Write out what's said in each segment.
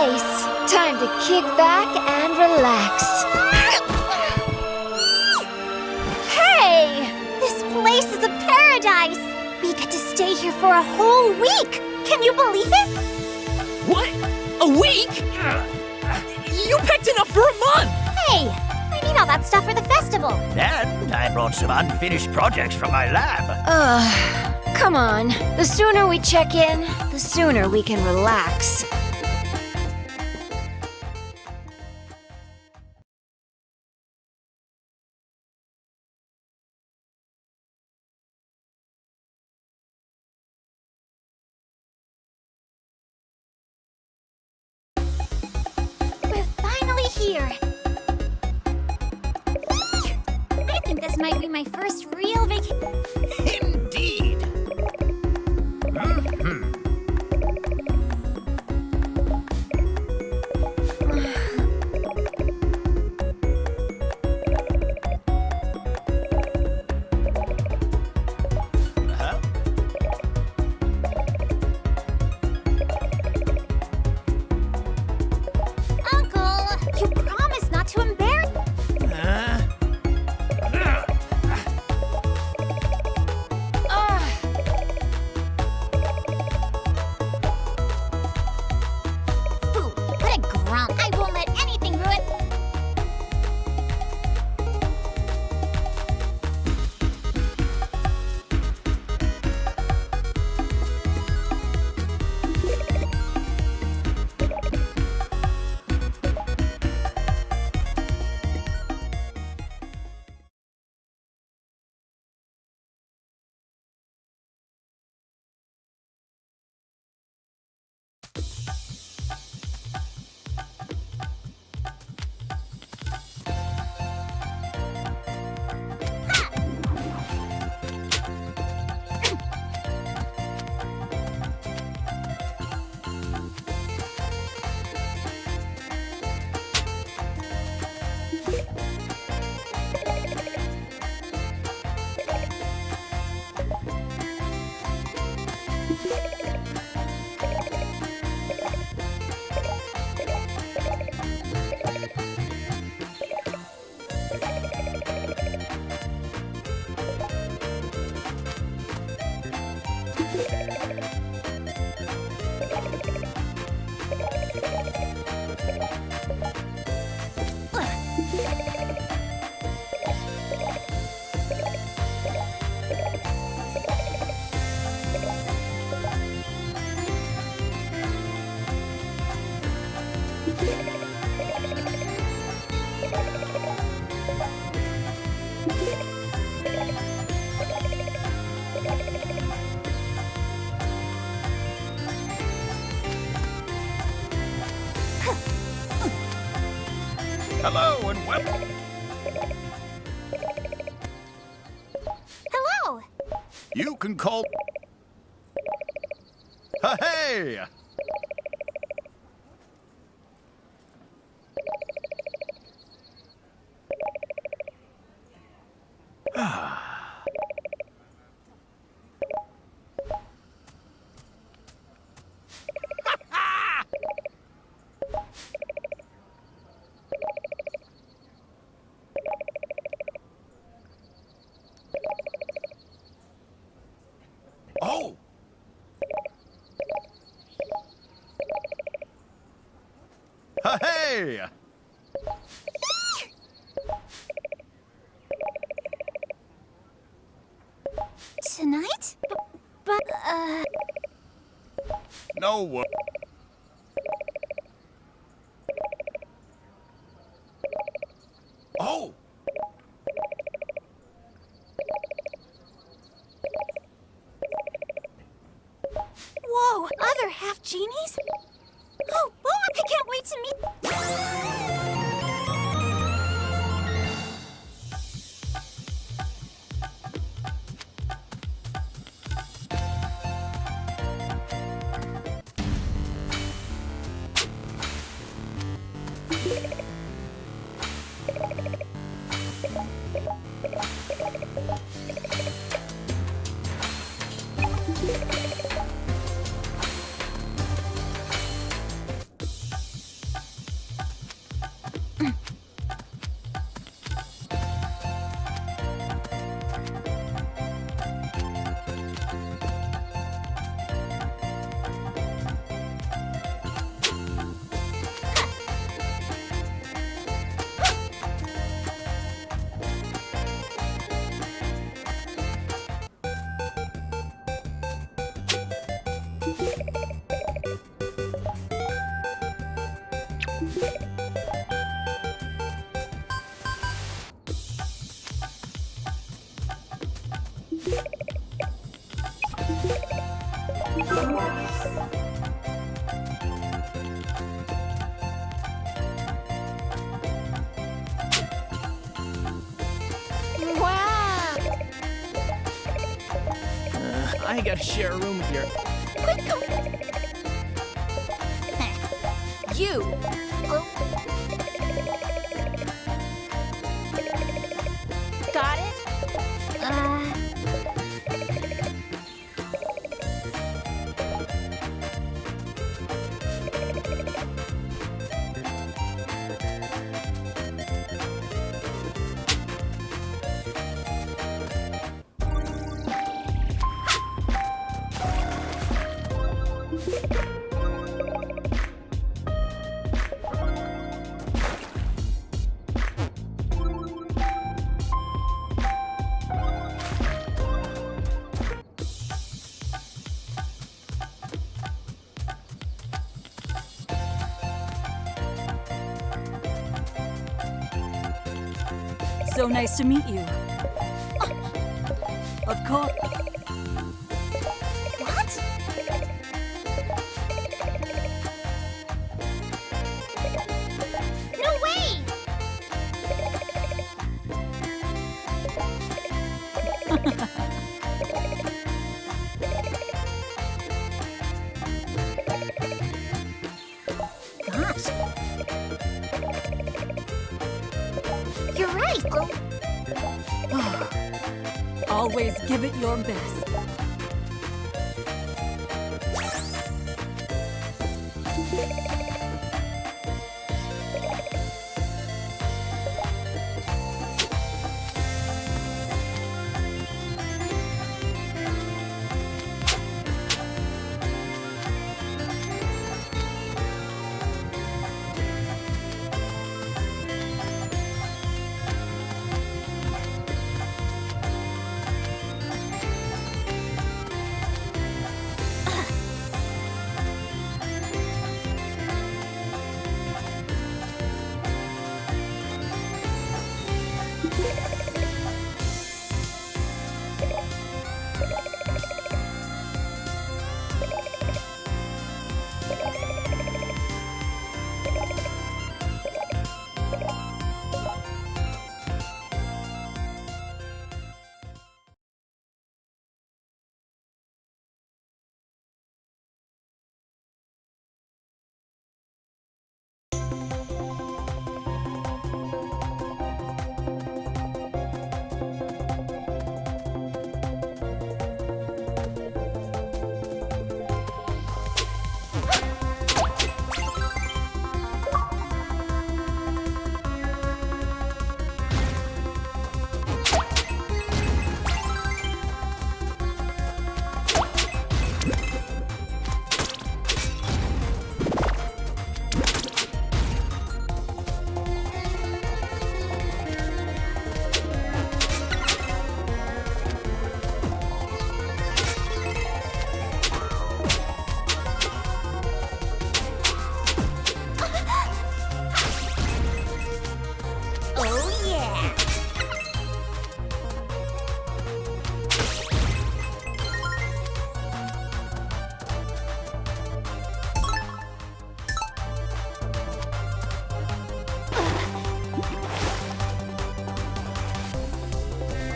This is the place. Time to kick back and relax. Hey! This place is a paradise! We get to stay here for a whole week! Can you believe it? What? A week? You picked enough for a month! Hey! I need all that stuff for the festival. And I brought some unfinished projects from my lab. Ugh, come on. The sooner we check in, the sooner we can relax. Hello and welcome. Hello! You can call. Hey! Oh! Hey! Tonight? B- but, uh... No. wo- share a room with your. So nice to meet you. Of course. Your best.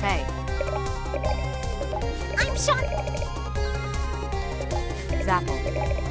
Hey, I'm Sean. Zapple.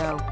Go.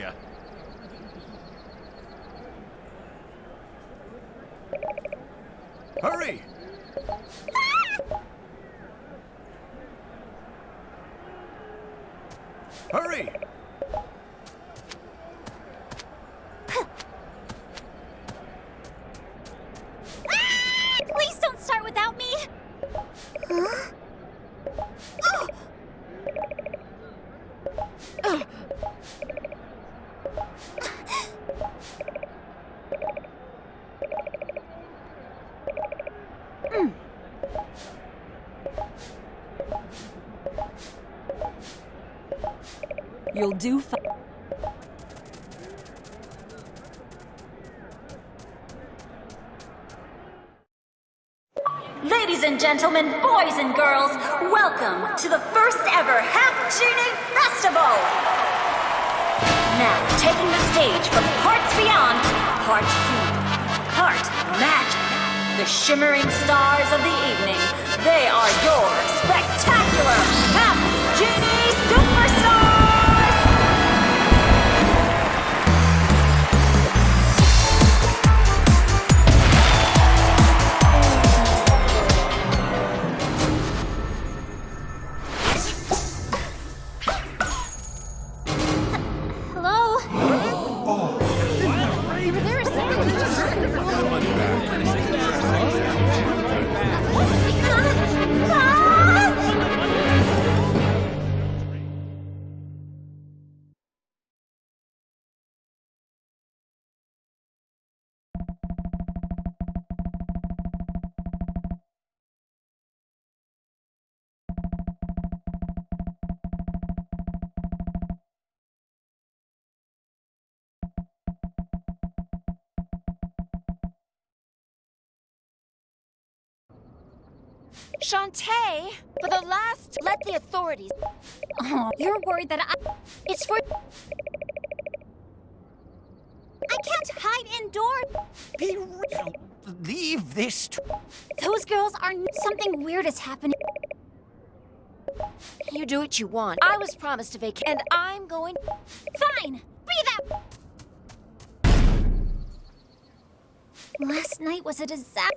Hey! You'll do fi- Ladies and gentlemen, boys and girls, welcome to the first ever Half Genie Festival! Now, taking the stage from parts beyond, part human, part magic, the shimmering stars of the evening, they are your spectacular Half Shantae, for the last, let the authorities. Oh, you're worried that I. It's for. I can't hide indoors. Be real. Leave this to Those girls are. Something weird is happening. You do what you want. I was promised a vacation, and I'm going. Fine! Be that! Last night was a disaster.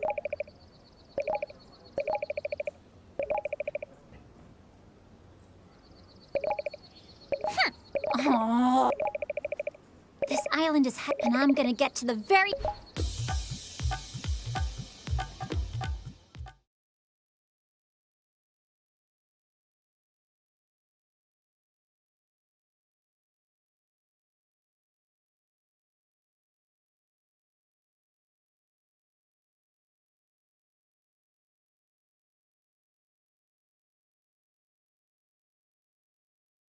Oh. This island is he- and I'm gonna get to the very